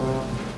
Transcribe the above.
어.